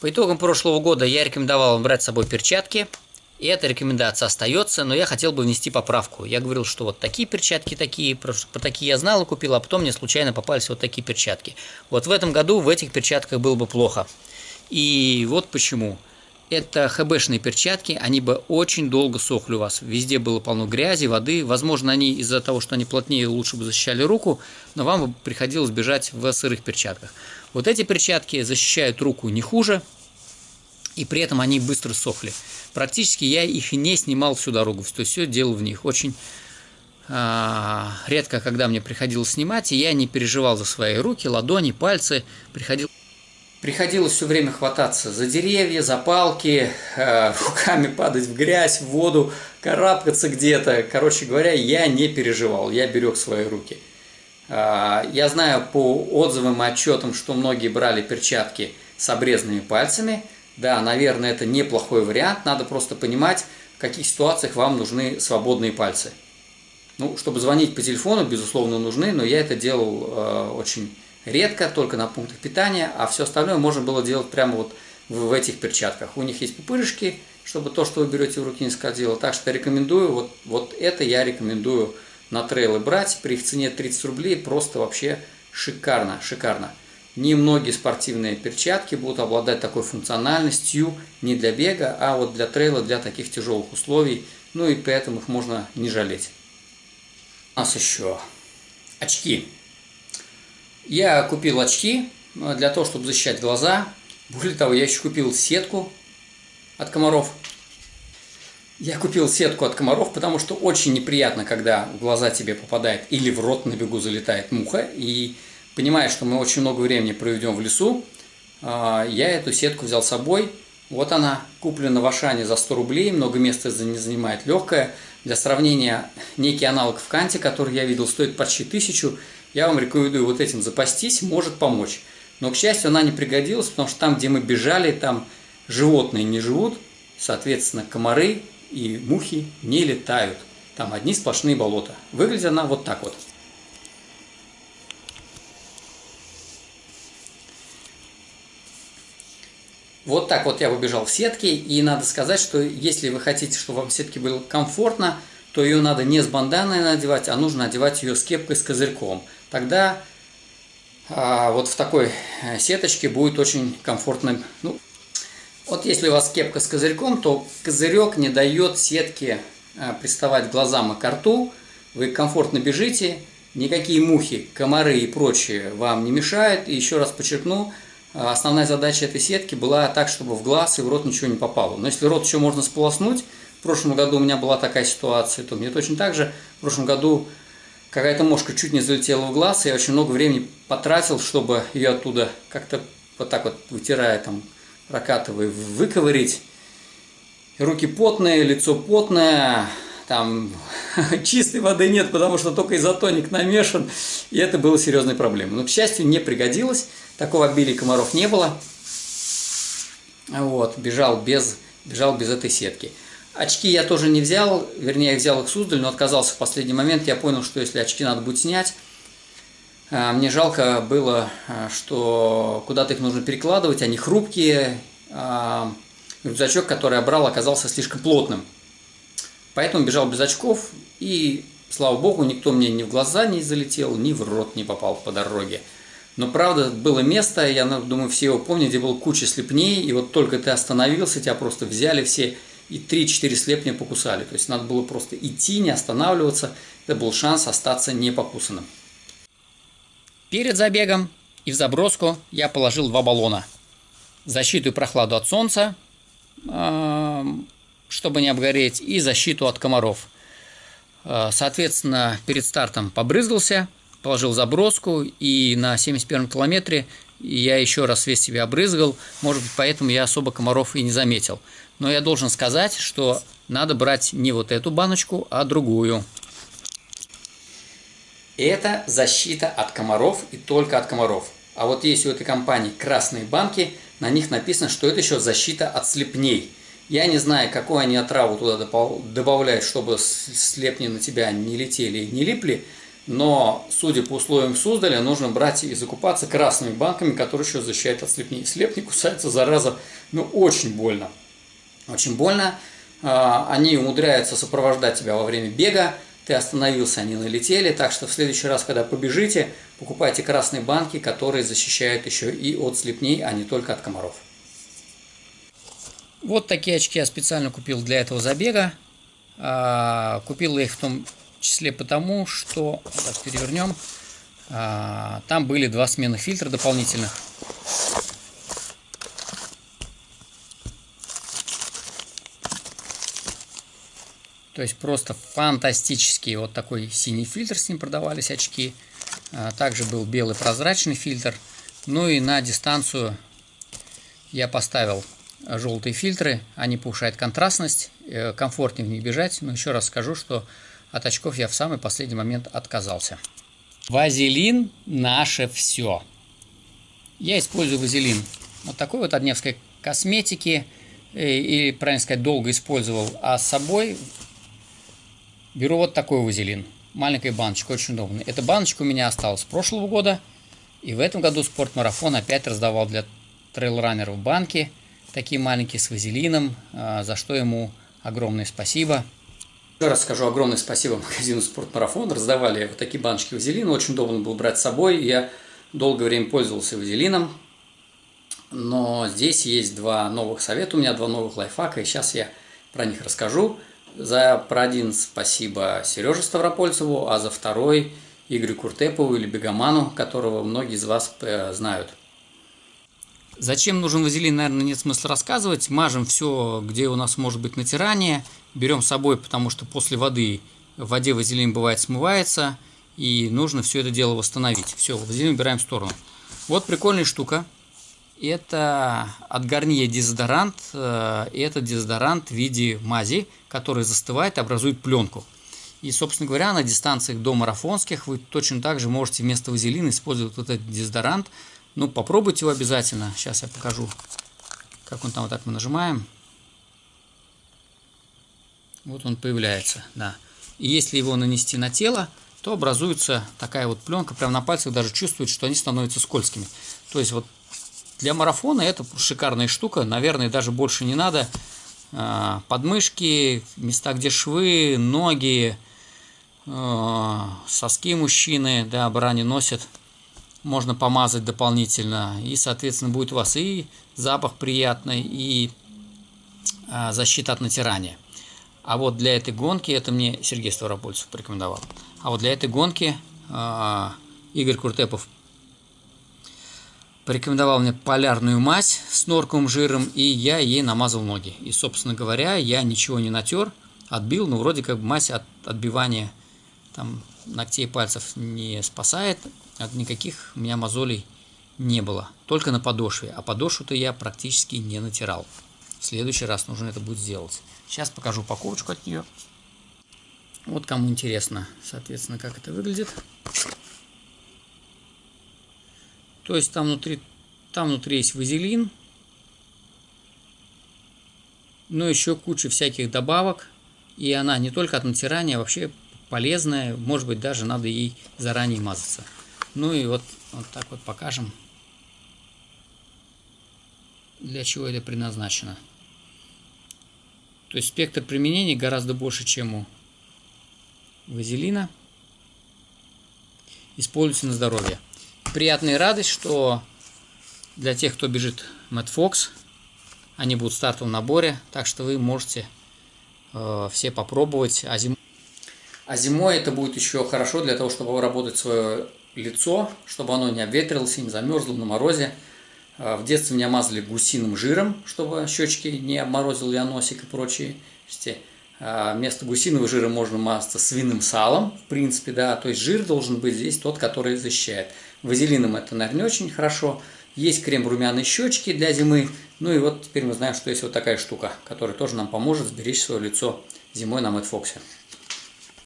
По итогам прошлого года я рекомендовал вам брать с собой перчатки. И эта рекомендация остается, но я хотел бы внести поправку. Я говорил, что вот такие перчатки такие, про, такие я знал и купил, а потом мне случайно попались вот такие перчатки. Вот в этом году в этих перчатках было бы плохо. И вот почему. Это ХБшные перчатки, они бы очень долго сохли у вас. Везде было полно грязи, воды. Возможно, они из-за того, что они плотнее, лучше бы защищали руку, но вам бы приходилось бежать в сырых перчатках. Вот эти перчатки защищают руку не хуже, и при этом они быстро сохли. Практически я их не снимал всю дорогу, то есть все делал в них. Очень а, редко, когда мне приходилось снимать, и я не переживал за свои руки, ладони, пальцы. Приходил... Приходилось все время хвататься за деревья, за палки, э, руками падать в грязь, в воду, карабкаться где-то. Короче говоря, я не переживал, я берег свои руки. Э, я знаю по отзывам и отчетам, что многие брали перчатки с обрезанными пальцами – да, наверное, это неплохой вариант, надо просто понимать, в каких ситуациях вам нужны свободные пальцы. Ну, чтобы звонить по телефону, безусловно, нужны, но я это делал э, очень редко, только на пунктах питания, а все остальное можно было делать прямо вот в, в этих перчатках. У них есть пупырышки, чтобы то, что вы берете в руки, не скользило. Так что рекомендую, вот, вот это я рекомендую на трейлы брать. При их цене 30 рублей просто вообще шикарно, шикарно. Немногие спортивные перчатки будут обладать такой функциональностью не для бега, а вот для трейла, для таких тяжелых условий. Ну и поэтому их можно не жалеть. У нас еще очки. Я купил очки э, для того, чтобы защищать глаза. Более того, я еще купил сетку от комаров. Я купил сетку от комаров, потому что очень неприятно, когда в глаза тебе попадает или в рот на бегу залетает муха. И понимая, что мы очень много времени проведем в лесу, а, я эту сетку взял с собой. Вот она куплена в Ашане за 100 рублей, много места не занимает, легкая. Для сравнения, некий аналог в Канте, который я видел, стоит почти тысячу. Я вам рекомендую вот этим запастись, может помочь. Но, к счастью, она не пригодилась, потому что там, где мы бежали, там животные не живут, соответственно, комары и мухи не летают. Там одни сплошные болота. Выглядит она вот так вот. Вот так вот я побежал в сетке, и надо сказать, что если вы хотите, чтобы вам в сетке было комфортно, то ее надо не с банданой надевать, а нужно одевать ее с кепкой с козырьком. Тогда а, вот в такой э, сеточке будет очень комфортно. Ну, вот если у вас кепка с козырьком, то козырек не дает сетке а, приставать к глазам и к рту. Вы комфортно бежите, никакие мухи, комары и прочее вам не мешают. И еще раз подчеркну, а основная задача этой сетки была так, чтобы в глаз и в рот ничего не попало. Но если рот еще можно сполоснуть, в прошлом году у меня была такая ситуация, то мне точно так же в прошлом году какая-то мошка чуть не залетела в глаз, и я очень много времени потратил, чтобы ее оттуда как-то вот так вот вытирая, там, прокатывая, выковырить. руки потные, лицо потное, там чистой воды нет, потому что только изотоник намешан, и это было серьезной проблемой. Но, к счастью, не пригодилось. Такого обилия комаров не было. Вот, бежал без, бежал без этой сетки. Очки я тоже не взял, вернее, я взял их Суздаль, но отказался в последний момент. Я понял, что если очки надо будет снять, мне жалко было, а, что куда-то их нужно перекладывать, они хрупкие. А, рюкзачок, который я брал, оказался слишком плотным. Поэтому бежал без очков, и, слава богу, никто мне ни в глаза не залетел, ни в рот не попал по дороге. Но правда, было место, я думаю, все его помнят, где было куча слепней, и вот только ты остановился, тебя просто взяли все и 3-4 слепня покусали. То есть надо было просто идти, не останавливаться. Это был шанс остаться не покусанным. Перед забегом и в заброску я положил два баллона. Защиту и прохладу от солнца, чтобы не обгореть, и защиту от комаров. Соответственно, перед стартом побрызгался, положил заброску, и на 71 километре я еще раз весь себя обрызгал, может быть, поэтому я особо комаров и не заметил. Но я должен сказать, что надо брать не вот эту баночку, а другую. Это защита от комаров и только от комаров. А вот есть у этой компании красные банки, на них написано, что это еще защита от слепней. Я не знаю, какую они отраву туда добавляют, чтобы слепни на тебя не летели и не липли, Но, судя по условиям Суздаля, нужно брать и закупаться красными банками, которые еще защищают от слепней. Слеп не кусается, зараза, ну, очень больно. Очень больно. А, они умудряются сопровождать тебя во время бега, ты остановился, они налетели, так что в следующий раз, когда побежите, покупайте красные банки, которые защищают еще и от слепней, а не только от комаров. Вот такие очки я специально купил для этого забега. А, купил их в том числе потому, что, так, перевернем, а, там были два сменных фильтра дополнительных. То есть просто фантастический вот такой синий фильтр с ним продавались очки. А, также был белый прозрачный фильтр. Ну и на дистанцию я поставил желтые фильтры. Они повышают контрастность, э, комфортнее в них бежать. Но еще раз скажу, что от очков я в самый последний момент отказался. Вазелин наше все. Я использую вазелин вот такой вот от Невской косметики. Э, или, правильно сказать, долго использовал. А с собой Беру вот такой вазелин. Маленькая баночка, очень удобная. Эта баночка у меня осталась с прошлого года. И в этом году спортмарафон опять раздавал для трейлранеров банки. Такие маленькие с вазелином, а, за что ему огромное спасибо. Еще раз скажу огромное спасибо магазину Спортмарафон. Раздавали вот такие баночки вазелина. Очень удобно было брать с собой. Я долгое время пользовался вазелином. Но здесь есть два новых совета. У меня два новых лайфхака. И сейчас я про них расскажу. За про один спасибо Сереже Ставропольцеву, а за второй Игорю Куртепову или Бегоману, которого многие из вас э, знают. Зачем нужен вазелин, наверное, нет смысла рассказывать. Мажем все, где у нас может быть натирание. Берем с собой, потому что после воды в воде вазелин бывает смывается. И нужно все это дело восстановить. Все, вазелин убираем в сторону. Вот прикольная штука. Это от Гарнье дезодорант. Э, это дезодорант в виде мази, который застывает и образует пленку. И, собственно говоря, на дистанциях до марафонских вы точно так же можете вместо вазелина использовать вот этот дезодорант. Ну, попробуйте его обязательно. Сейчас я покажу, как он там вот так мы нажимаем. Вот он появляется, да. И если его нанести на тело, то образуется такая вот пленка, прямо на пальцах даже чувствует, что они становятся скользкими. То есть вот для марафона это шикарная штука, наверное, даже больше не надо. А, подмышки, места, где швы, ноги, а, соски мужчины, да, брани носят, можно помазать дополнительно. И, соответственно, будет у вас и запах приятный, и а, защита от натирания. А вот для этой гонки, это мне Сергей Ставропольцев порекомендовал, а вот для этой гонки Игорь Куртепов порекомендовал мне полярную мазь с норковым жиром, и я ей намазал ноги. И, собственно говоря, я ничего не натер, отбил, но вроде как мазь от отбивания там, ногтей пальцев не спасает, от никаких у меня мозолей не было, только на подошве, а подошву-то я практически не натирал. В следующий раз нужно это будет сделать. Сейчас покажу упаковочку от нее. Вот кому интересно, соответственно, как это выглядит. То есть там внутри, там внутри есть вазелин, но еще куча всяких добавок. И она не только от натирания, а вообще полезная. Может быть, даже надо ей заранее мазаться. Ну и вот, вот так вот покажем, для чего это предназначено. То есть спектр применения гораздо больше, чем у вазелина. Используется на здоровье приятная радость, что для тех, кто бежит Мэтт Фокс, они будут в стартовом наборе, так что вы можете э, все попробовать. А, зим... а зимой это будет еще хорошо для того, чтобы работать свое лицо, чтобы оно не обветрилось, не замерзло на морозе. Э, в детстве меня мазали гусиным жиром, чтобы щечки не обморозил я носик и прочие. А вместо гусиного жира можно мазаться свиным салом, в принципе, да, то есть жир должен быть здесь тот, который защищает. Вазелином это, наверное, не очень хорошо. Есть крем румяной щечки для зимы. Ну и вот теперь мы знаем, что есть вот такая штука, которая тоже нам поможет сберечь свое лицо зимой на Мэтт Фоксе.